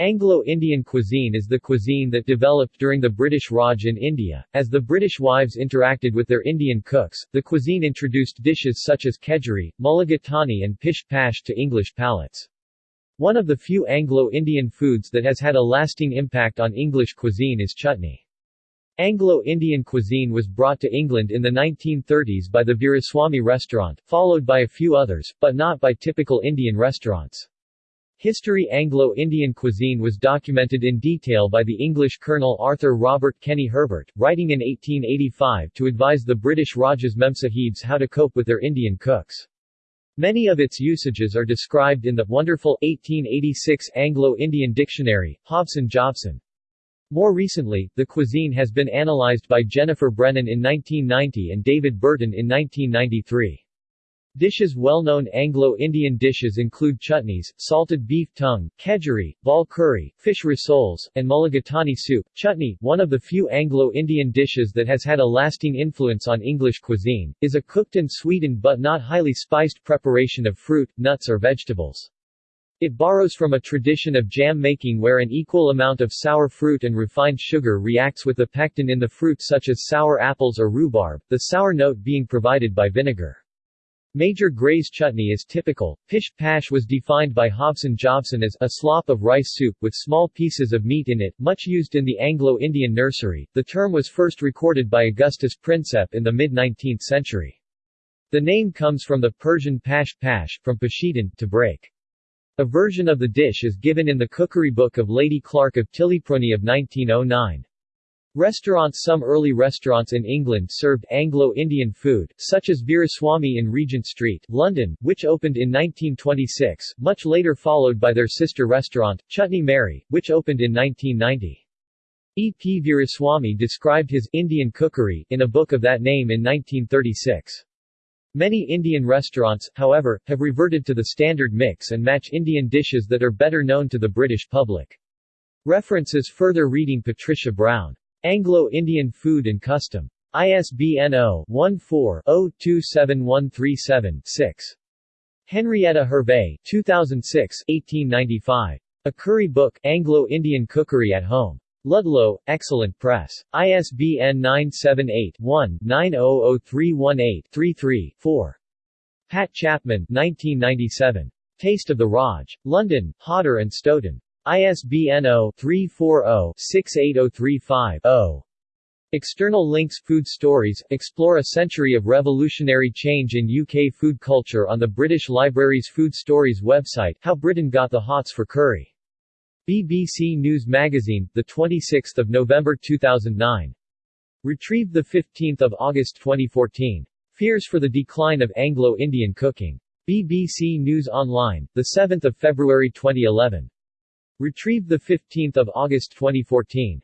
Anglo-Indian cuisine is the cuisine that developed during the British Raj in India. As the British wives interacted with their Indian cooks, the cuisine introduced dishes such as kedgeree, mulligatawny and pish pash to English palates. One of the few Anglo-Indian foods that has had a lasting impact on English cuisine is chutney. Anglo-Indian cuisine was brought to England in the 1930s by the Veeraswamy restaurant, followed by a few others, but not by typical Indian restaurants. History Anglo-Indian cuisine was documented in detail by the English Colonel Arthur Robert Kenney-Herbert, writing in 1885 to advise the British Raj's Memsahibs how to cope with their Indian cooks. Many of its usages are described in the wonderful 1886 Anglo-Indian Dictionary, Hobson Jobson. More recently, the cuisine has been analyzed by Jennifer Brennan in 1990 and David Burton in 1993. Dishes Well-known Anglo-Indian dishes include chutneys, salted beef tongue, kedgeree, ball curry, fish rissoles, and mulligatawny soup. Chutney, one of the few Anglo-Indian dishes that has had a lasting influence on English cuisine, is a cooked and sweetened but not highly spiced preparation of fruit, nuts or vegetables. It borrows from a tradition of jam making where an equal amount of sour fruit and refined sugar reacts with the pectin in the fruit such as sour apples or rhubarb, the sour note being provided by vinegar. Major Gray's chutney is typical. Pish pash was defined by Hobson Jobson as a slop of rice soup with small pieces of meat in it, much used in the Anglo-Indian nursery. The term was first recorded by Augustus Prinsep in the mid-19th century. The name comes from the Persian pash pash, from pashidan, to break. A version of the dish is given in the cookery book of Lady Clark of Tillypronie of 1909. Restaurants Some early restaurants in England served Anglo-Indian food, such as Veeraswamy in Regent Street, London, which opened in 1926, much later followed by their sister restaurant, Chutney Mary, which opened in 1990. E. P. Veeraswamy described his Indian cookery in a book of that name in 1936. Many Indian restaurants, however, have reverted to the standard mix and match Indian dishes that are better known to the British public. References Further reading Patricia Brown Anglo-Indian Food and Custom. ISBN 0-14-027137-6. Henrietta Hervé 2006 1895. A Curry Book, Anglo-Indian Cookery at Home. Ludlow, Excellent Press. ISBN 978-1-900318-33-4. Pat Chapman 1997. Taste of the Raj. London, Hodder and Stoughton. ISBN 0-340-68035-0. External links Food Stories – Explore a century of revolutionary change in UK food culture on the British Library's Food Stories website How Britain Got the Hots for Curry. BBC News Magazine, 26 November 2009. Retrieved 15 August 2014. Fears for the Decline of Anglo-Indian Cooking. BBC News Online, 7 February 2011. Retrieved 15 August 2014.